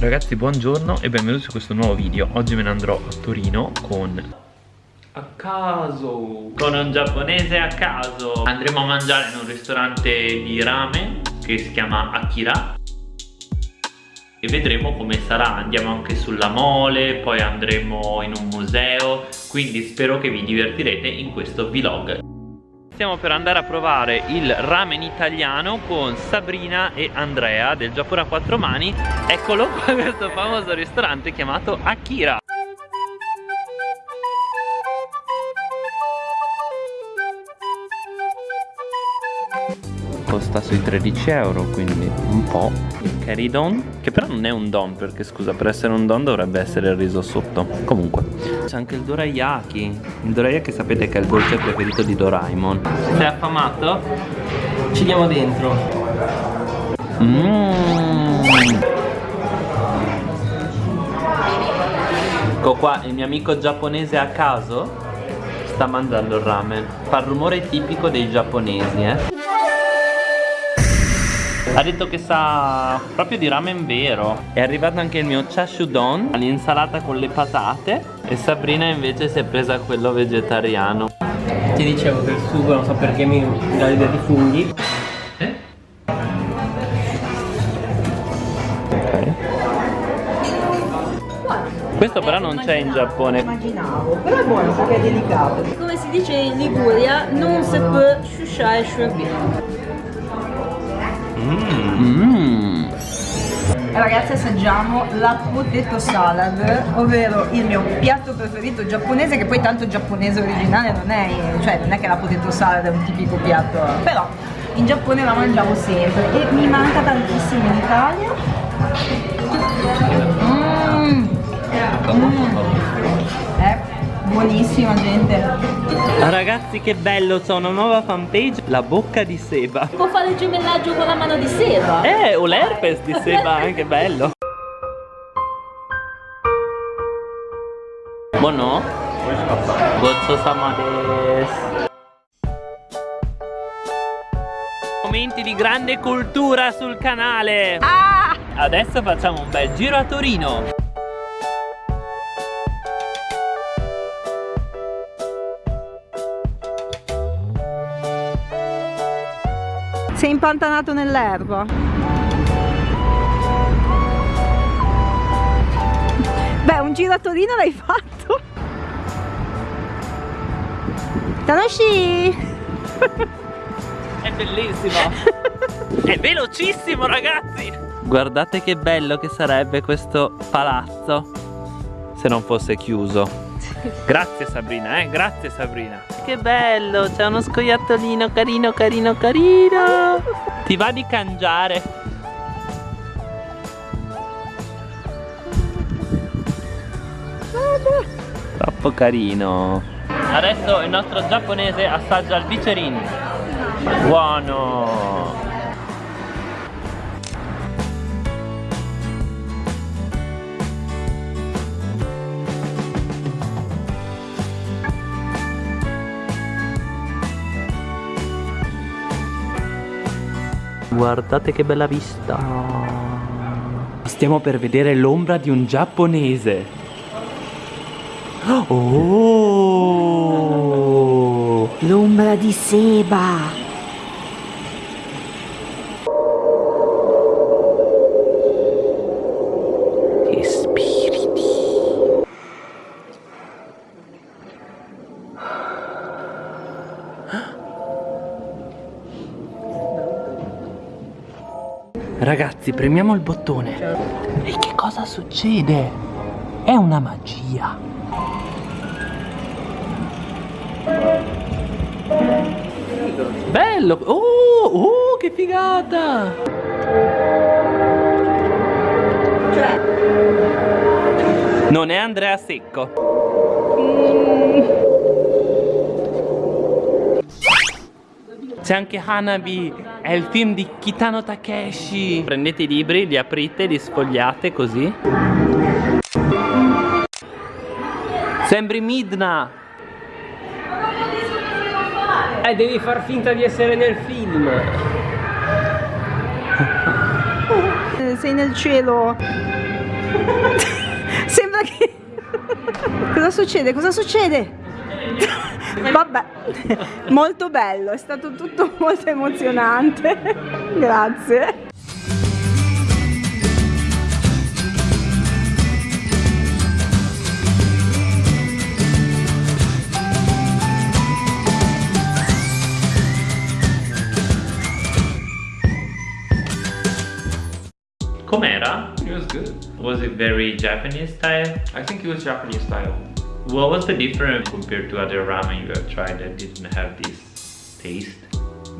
Ragazzi buongiorno e benvenuti su questo nuovo video. Oggi me ne andrò a Torino con a caso. Con un giapponese a caso. Andremo a mangiare in un ristorante di ramen Che si chiama Akira. E vedremo come sarà. Andiamo anche sulla mole Poi andremo in un museo. Quindi spero che vi divertirete in questo vlog Stiamo per andare a provare il ramen italiano con Sabrina e Andrea del Giappone a quattro mani. Eccolo qua questo famoso ristorante chiamato Akira costa sui 13 euro quindi un po' il curry don? Che però non è un don perché scusa per essere un don dovrebbe essere il riso sotto. Comunque. C'è anche il dorayaki il dorayaki sapete che è il dolce preferito di Doraemon. Sei affamato? ci diamo dentro. Mmm Ecco qua il mio amico giapponese a caso sta mangiando il ramen. Fa il rumore tipico dei giapponesi eh ha detto che sa proprio di ramen vero È arrivato anche il mio chashudon L'insalata con le patate E Sabrina invece si è presa quello vegetariano Ti dicevo che il sugo non so perché mi dà l'idea di funghi Eh? Ok questo però non c'è in Giappone Immaginavo, però è buono perché è delicato. Come si dice in Liguria, non si può sciusciare sciurbino. Mmm Ragazzi assaggiamo la potato salad, ovvero il mio piatto preferito giapponese, che poi tanto giapponese originale non è, cioè non è che la potato salad è un tipico piatto, però in Giappone la mangiavo sempre e mi manca tantissimo in Italia. Mmm, mm. Buonissima gente. Ragazzi che bello, c'è una nuova fanpage La bocca di Seba Può fare il gemellaggio con la mano di sera. Eh, o l'herpes di Seba, anche bello Buono? Gozzo-sama desu Momenti di grande cultura sul canale Adesso facciamo un bel giro a Torino Sei impantanato nell'erba. Beh, un giro a Torino l'hai fatto. Tanoshi! È bellissimo È velocissimo ragazzi Guardate che bello che sarebbe questo palazzo Se non fosse chiuso Grazie Sabrina, eh, grazie Sabrina. Che bello, c'è uno scoiattolino carino, carino, carino. Ti va di cangiare? Troppo carino. Adesso il nostro giapponese assaggia il bicerin Buono Guardate che bella vista. Stiamo per vedere l'ombra di un giapponese. Oh! L'ombra di Seba! Ragazzi, premiamo il bottone. E che cosa succede? È una magia. Bello! Oh, oh, che figata! Non è Andrea Secco. C'è anche Hanabi, è il film di Kitano Takeshi. Prendete i libri, li aprite, li sfogliate così. Sembri Midna. Eh, devi far finta di essere nel film. Sei nel cielo. Sembra che... Cosa succede? Cosa succede? Vabbè, molto bello, è stato tutto molto emozionante. Grazie. Com'era? It was good. Was it very Japanese style? I think it was Japanese style. What was the difference compared to other ramen you have tried that didn't have this taste?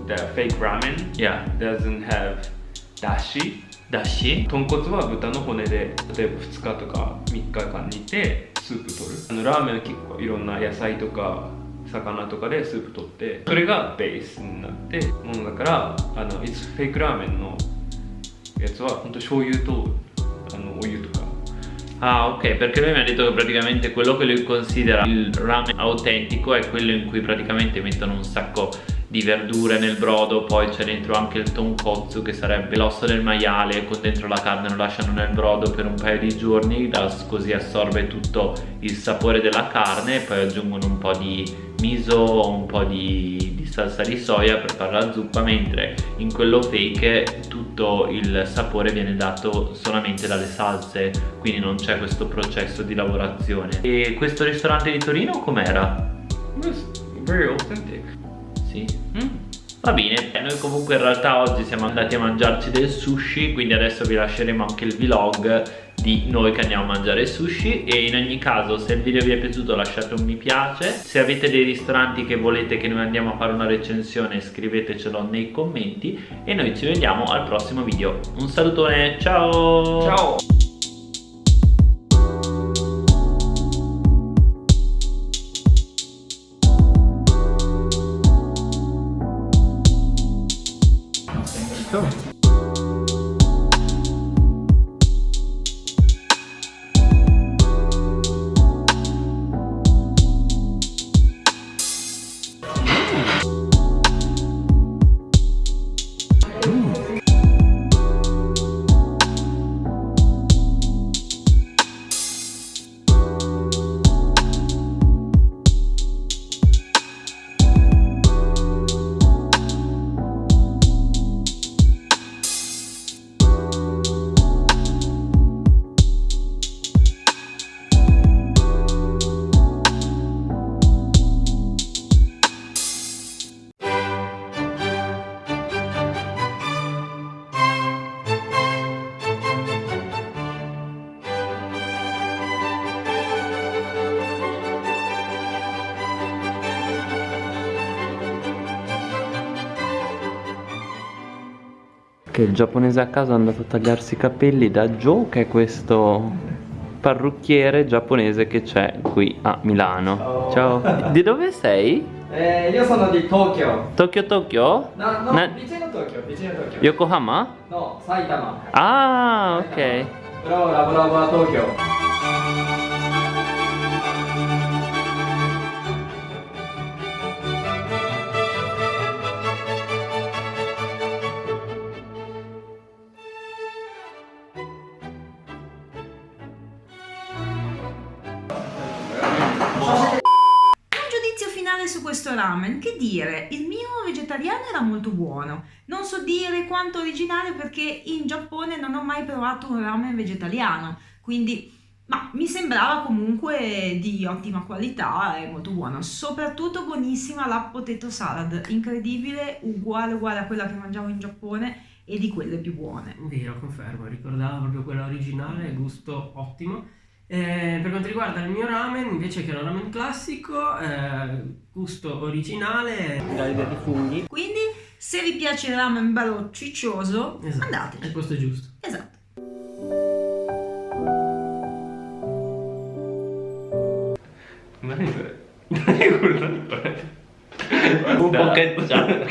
The fake ramen Yeah. doesn't have dashi. Dashi? 豚骨は豚の骨で例えば2日とか3日間煮てスープ取るあのラーメンは結構いろんな野菜とか魚とかでスープ取ってそれがベースになってものだからあの It's フェイクラーメンのやつは本当醤油とあのお湯とか Ah ok, perché lui mi ha detto che praticamente quello che lui considera il ramen autentico è quello in cui praticamente mettono un sacco di verdure nel brodo, poi c'è dentro anche il tonkotsu che sarebbe l'osso del maiale con dentro la carne lo lasciano nel brodo per un paio di giorni, così assorbe tutto il sapore della carne e poi aggiungono un po' di miso o un po' di, di salsa di soia per fare la zuppa, mentre in quello fake tutto il sapore viene dato solamente dalle salse, quindi non c'è questo processo di lavorazione. E questo ristorante di Torino com'era? Very authentic Sì. Va bene, noi comunque in realtà oggi siamo andati a mangiarci del sushi, quindi adesso vi lasceremo anche il vlog di noi che andiamo a mangiare sushi e in ogni caso se il video vi è piaciuto lasciate un mi piace. Se avete dei ristoranti che volete che noi andiamo a fare una recensione scrivetecelo nei commenti e noi ci vediamo al prossimo video. Un salutone ciao! Ciao che il giapponese a casa è andato a tagliarsi i capelli da Joe che è questo parrucchiere giapponese che c'è qui a Milano Ciao, Ciao. Di dove sei? Eh, io sono di Tokyo Tokyo Tokyo? No, no, vicino Tokyo, vicino Tokyo Yokohama? No, Saitama Ah, Saitama. ok Però lavoravo a Tokyo ramen, che dire, il mio vegetariano era molto buono, non so dire quanto originale perché in Giappone non ho mai provato un ramen vegetariano, quindi ma mi sembrava comunque di ottima qualità e molto buono, soprattutto buonissima la potato salad, incredibile, uguale uguale a quella che mangiavo in Giappone e di quelle più buone. Vero, confermo, ricordava proprio quella originale, gusto ottimo. Eh, per quanto riguarda il mio ramen, invece che un ramen classico, eh, gusto originale. Dall'idea di funghi. Quindi, se vi piace il ramen bello ciccioso, esatto. andateci. È questo giusto. Esatto. Non quello. Non è quello. Un pochetto già.